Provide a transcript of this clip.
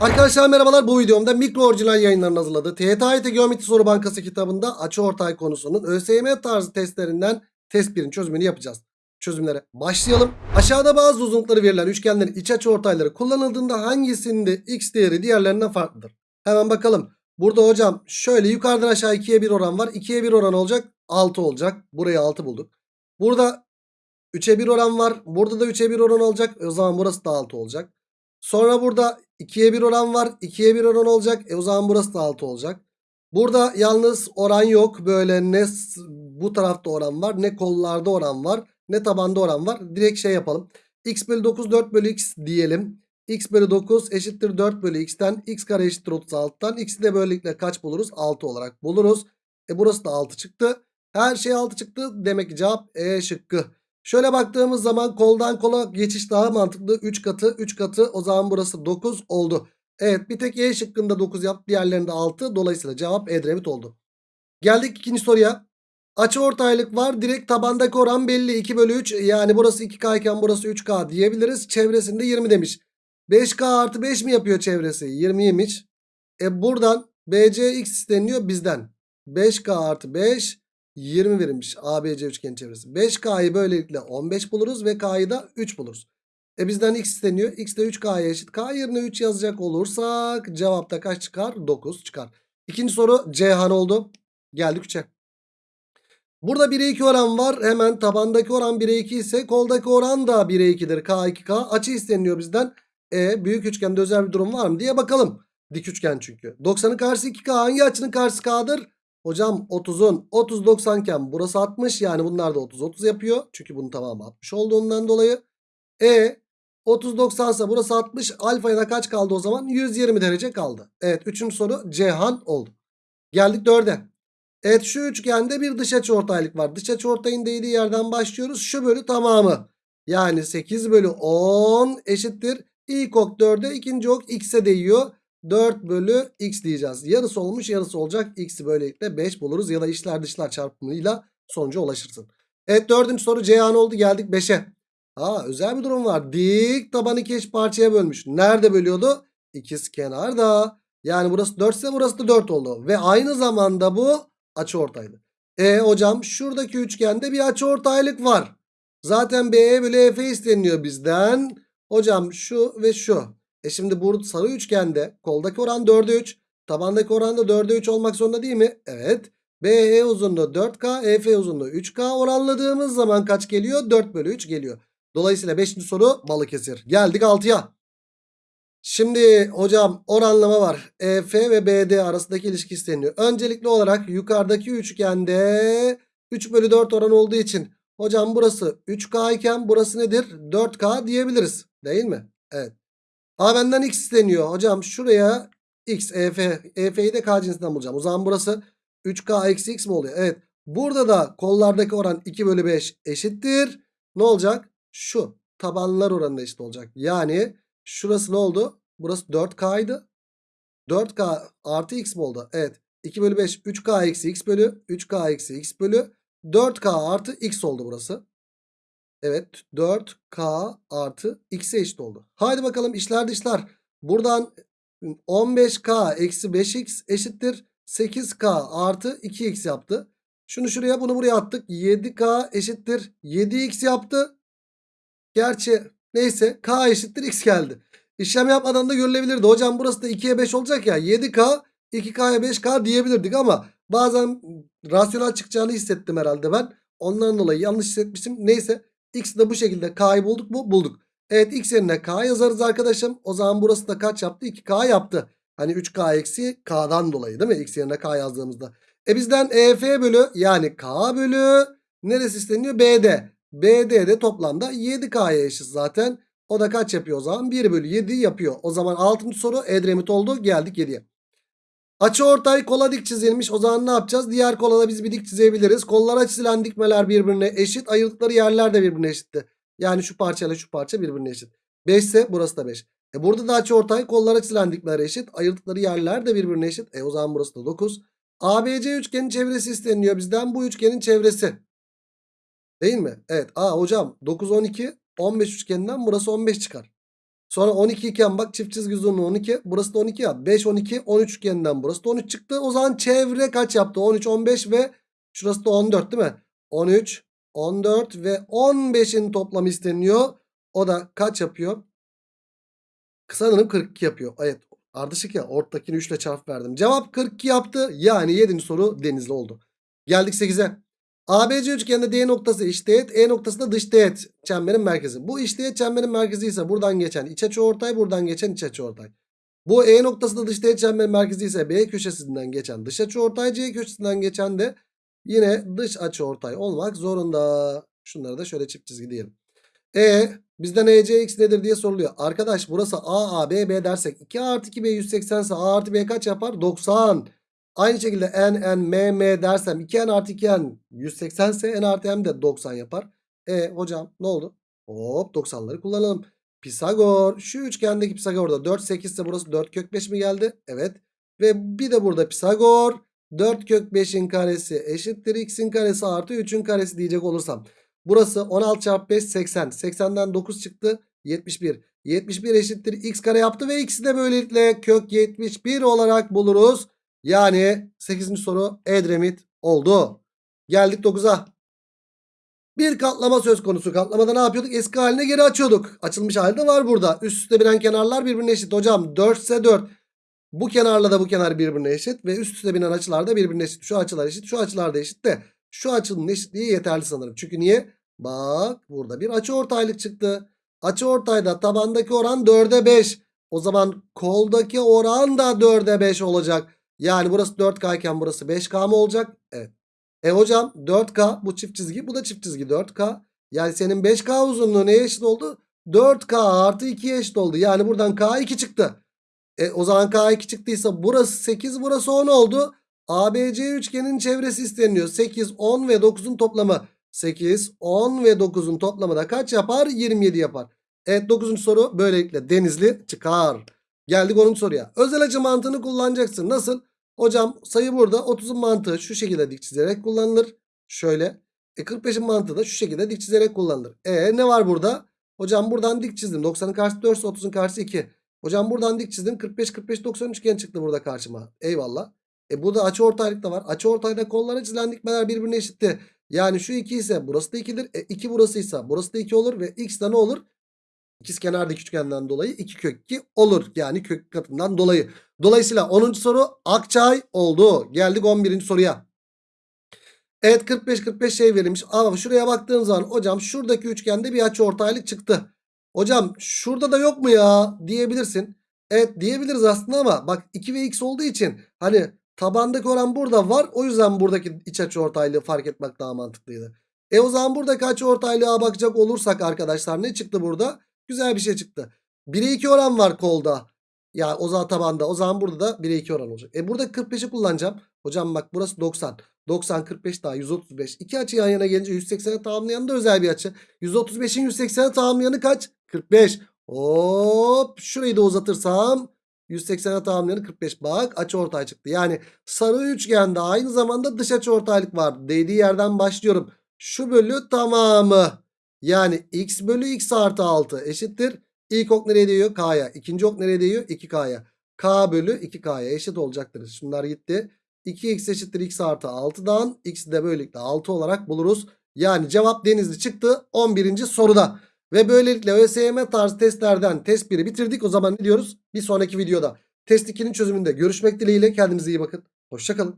Arkadaşlar merhabalar bu videomda mikro orijinal yayınlarının hazırladığı TYT Geometri Soru Bankası kitabında açıortay konusunun ÖSYM tarzı testlerinden test 1'in çözümünü yapacağız. Çözümlere başlayalım. Aşağıda bazı uzunlukları verilen üçgenlerin iç açıortayları kullanıldığında hangisinde x değeri diğerlerinden farklıdır? Hemen bakalım. Burada hocam şöyle yukarıdan aşağı 2'ye 1 oran var. 2'ye 1 oran olacak 6 olacak. Buraya 6 bulduk. Burada 3'e 1 oran var. Burada da 3'e 1 oran olacak. O zaman burası da 6 olacak. Sonra burada 2'ye 1 oran var. 2'ye 1 oran olacak. E o zaman burası da 6 olacak. Burada yalnız oran yok. Böyle ne bu tarafta oran var. Ne kollarda oran var. Ne tabanda oran var. Direkt şey yapalım. x bölü 9 4 bölü x diyelim. x bölü 9 eşittir 4 bölü x'ten. x kare eşittir 36'dan. x'i de böylelikle kaç buluruz? 6 olarak buluruz. E burası da 6 çıktı. Her şey 6 çıktı. Demek ki cevap E şıkkı. Şöyle baktığımız zaman koldan kola geçiş daha mantıklı. 3 katı 3 katı o zaman burası 9 oldu. Evet bir tek E şıkkında 9 yaptı diğerlerinde 6. Dolayısıyla cevap Edremit oldu. Geldik ikinci soruya. Açı ortaylık var. Direkt tabandaki oran belli. 2 bölü 3 yani burası 2K iken burası 3K diyebiliriz. Çevresinde 20 demiş. 5K artı 5 mi yapıyor çevresi? 20'ymiş. E buradan BCX isteniyor bizden. 5K artı 5 20 verilmiş ABC üçgen çevresi. 5K'yı böylelikle 15 buluruz ve K'yı da 3 buluruz. E bizden X isteniyor. X de 3K'ya eşit. K yerine 3 yazacak olursak cevapta kaç çıkar? 9 çıkar. İkinci soru Ceyhan oldu. Geldik 3'e. Burada 1'e 2 oran var. Hemen tabandaki oran 1'e 2 ise koldaki oran da 1'e 2'dir. K 2K açı isteniyor bizden. E büyük üçgende özel bir durum var mı diye bakalım. Dik üçgen çünkü. 90'ın karşısı 2K hangi açının karşısı K'dır? Hocam 30'un 30 90 iken burası 60 yani bunlar da 30 30 yapıyor. Çünkü bunun tamamı 60 olduğundan dolayı. E 30 90 ise burası 60 alfaya da kaç kaldı o zaman? 120 derece kaldı. Evet 3. soru Cihan oldu. Geldik 4'e. Evet şu üçgende bir dış açıortaylık var. Dış açıortayın değdiği yerden başlıyoruz. Şu bölü tamamı. Yani 8 bölü 10 eşittir. İlk ok 4'e ikinci ok x'e değiyor. 4 bölü x diyeceğiz. Yarısı olmuş yarısı olacak. X'i böylelikle 5 buluruz. Ya da içler dışlar çarpımıyla sonuca ulaşırsın. Evet dördüncü soru Ceyhan oldu. Geldik 5'e. Aa özel bir durum var. Dik tabanı iki eş parçaya bölmüş. Nerede bölüyordu? İkiz kenarda. Yani burası 4 ise burası da 4 oldu. Ve aynı zamanda bu açıortaylı. E hocam şuradaki üçgende bir açıortaylık var. Zaten BE bölü EF isteniyor bizden. Hocam şu ve şu. E şimdi bu sarı üçgende koldaki oran 4'e 3. Tabandaki oran da 4'e 3 olmak zorunda değil mi? Evet. BE uzunluğu 4K, EF uzunluğu 3K oranladığımız zaman kaç geliyor? 4 bölü 3 geliyor. Dolayısıyla 5. soru Balıkesir. Geldik 6'ya. Şimdi hocam oranlama var. EF ve BD arasındaki ilişki isteniyor. Öncelikli olarak yukarıdaki üçgende 3 bölü 4 oran olduğu için hocam burası 3K iken burası nedir? 4K diyebiliriz. Değil mi? Evet. A benden x isteniyor. Hocam şuraya x, EF. EF'yi de K cinsinden bulacağım. O zaman burası 3K eksi x mi oluyor? Evet. Burada da kollardaki oran 2 bölü 5 eşittir. Ne olacak? Şu tabanlar oranında eşit olacak. Yani şurası ne oldu? Burası 4K'ydı. 4K artı x mi oldu? Evet. 2 bölü 5 3K eksi x bölü 3K eksi x bölü 4K artı x oldu burası. Evet 4K artı x'e eşit oldu. Haydi bakalım işler dışlar. Buradan 15K eksi 5x eşittir. 8K artı 2x yaptı. Şunu şuraya bunu buraya attık. 7K eşittir. 7x yaptı. Gerçi neyse K eşittir x geldi. İşlem yapmadan da görülebilirdi. Hocam burası da 2'ye 5 olacak ya. 7K 2K'ya 5K diyebilirdik ama bazen rasyonel çıkacağını hissettim herhalde ben. Ondan dolayı yanlış hissetmişim. Neyse x de bu şekilde K'yı bulduk mu? Bulduk. Evet x yerine K yazarız arkadaşım. O zaman burası da kaç yaptı? 2K yaptı. Hani 3K eksi K'dan dolayı değil mi? X yerine K yazdığımızda. E bizden EF bölü yani K bölü neresi isteniyor? BD. BD de toplamda 7K'ya eşit zaten. O da kaç yapıyor o zaman? 1 bölü 7 yapıyor. O zaman 6. soru Edremit oldu. Geldik 7'ye. Açı ortay kola dik çizilmiş. O zaman ne yapacağız? Diğer kolada biz bir dik çizebiliriz. Kollara çizilen dikmeler birbirine eşit. Ayırdıkları yerler de birbirine eşitti. Yani şu parçayla şu parça birbirine eşit. 5 ise burası da 5. E burada da açı ortay kollara çizilen dikmeler eşit. Ayırdıkları yerler de birbirine eşit. E o zaman burası da 9. ABC üçgenin çevresi isteniyor bizden. Bu üçgenin çevresi. Değil mi? Evet. Aa hocam 9 12 15 üçgeninden burası 15 çıkar. Sonra 12 iken bak çift çizgi uzunluğu 12. Burası da 12 ya. 5 12 13 üçgeninden burası da 13 çıktı. O zaman çevre kaç yaptı? 13 15 ve şurası da 14 değil mi? 13 14 ve 15'in toplamı isteniyor. O da kaç yapıyor? Sanırım 42 yapıyor. Evet ardışık ya ortadakini 3 ile çarp verdim. Cevap 42 yaptı. Yani 7. soru denizli oldu. Geldik 8'e. ABC üçgeninde D noktası iç teğet, E noktası da dış teğet çemberin merkezi. Bu iç teğet çemberin merkezi ise buradan geçen iç açıortay, buradan geçen iç açıortay. Bu E noktası da dış teğet çemberin merkezi ise B köşesinden geçen dış açıortay, C köşesinden geçen de yine dış açıortay olmak zorunda. Şunları da şöyle çift çizgi diyelim. E bizden ECX nedir diye soruluyor. Arkadaş burası A, A, B, B dersek 2 artı 2 B 180 ise A artı B kaç yapar? 90. Aynı şekilde n, n, m, m dersem 2n artı 2n 180 ise n artı m de 90 yapar. E hocam ne oldu? Hop 90'ları kullanalım. Pisagor. Şu üçgendeki Pisagor'da 4 8 ise burası 4 kök 5 mi geldi? Evet. Ve bir de burada Pisagor. 4 kök 5'in karesi eşittir x'in karesi artı 3'ün karesi diyecek olursam. Burası 16 çarpı 5 80. 80'den 9 çıktı. 71. 71 eşittir x kare yaptı ve x'i de böylelikle kök 71 olarak buluruz. Yani 8. soru Edremit oldu. Geldik 9'a. Bir katlama söz konusu. Katlamada ne yapıyorduk? Eski haline geri açıyorduk. Açılmış halde var burada. Üst üste binen kenarlar birbirine eşit. Hocam 4 ise 4. Bu kenarla da bu kenar birbirine eşit. Ve üst üste binen açılar da birbirine eşit. Şu açılar eşit. Şu açılar da eşit de. Şu açının eşitliği yeterli sanırım. Çünkü niye? Bak burada bir açı ortaylık çıktı. Açı ortayda tabandaki oran 4'e 5. O zaman koldaki oran da 4'e 5 olacak. Yani burası 4K iken burası 5K mı olacak? Evet. E hocam 4K bu çift çizgi bu da çift çizgi 4K. Yani senin 5K uzunluğu neye eşit oldu? 4K artı 2'ye eşit oldu. Yani buradan K2 çıktı. E o zaman K2 çıktıysa burası 8 burası 10 oldu. ABC üçgenin çevresi isteniyor. 8, 10 ve 9'un toplamı. 8, 10 ve 9'un toplamı da kaç yapar? 27 yapar. Evet 9. soru böylelikle denizli çıkar. Geldik 10. soruya. Özel açı mantığını kullanacaksın. Nasıl? Hocam sayı burada 30'un mantığı şu şekilde dik çizerek kullanılır. Şöyle. E 45'in mantığı da şu şekilde dik çizerek kullanılır. E ne var burada? Hocam buradan dik çizdim. 90'ın karşısı 4 ise 30'un karşısı 2. Hocam buradan dik çizdim. 45 45 90 üçgen çıktı burada karşıma. Eyvallah. E burada açı ortaylık da var. Açı ortayda kollara çizilen dikmeler birbirine eşitti. Yani şu 2 ise burası da 2'dir. E 2 burasıysa burası da 2 olur ve x de ne olur? İkiz kenardaki üçgenden dolayı 2 kök 2 olur. Yani kök katından dolayı. Dolayısıyla 10. soru Akçay oldu. Geldik 11. soruya. Evet 45-45 şey verilmiş. Ama şuraya baktığın zaman hocam şuradaki üçgende bir açı ortaylık çıktı. Hocam şurada da yok mu ya diyebilirsin. Evet diyebiliriz aslında ama bak 2 ve x olduğu için hani tabandaki oran burada var. O yüzden buradaki iç açı ortaylığı fark etmek daha mantıklıydı. E o zaman buradaki açı ortaylığa bakacak olursak arkadaşlar ne çıktı burada? Güzel bir şey çıktı. 1'e 2 oran var kolda. Ya o zaman tabanda. O zaman burada da 1'e 2 oran olacak. E burada 45'i kullanacağım. Hocam bak burası 90. 90 45 daha 135. İki açı yan yana gelince 180'e tamamlayan da özel bir açı. 135'in 180'e tamamlayanı kaç? 45. Hop şurayı da uzatırsam 180'e tamamlayanı 45. Bak açı ortay çıktı. Yani sarı üçgende aynı zamanda dış açı ortaylık var. Değdiği yerden başlıyorum. Şu bölü tamamı. Yani x bölü x artı 6 eşittir. İlk ok nereye değiyor? K'ya. İkinci ok nereye değiyor? 2K'ya. K bölü 2K'ya eşit olacaktır. Şunlar gitti. 2x eşittir x artı 6'dan x'i de böylelikle 6 olarak buluruz. Yani cevap denizli çıktı 11. soruda. Ve böylelikle ÖSYM tarzı testlerden test 1'i bitirdik. O zaman ne diyoruz? Bir sonraki videoda test 2'nin çözümünde görüşmek dileğiyle. Kendinize iyi bakın. Hoşçakalın.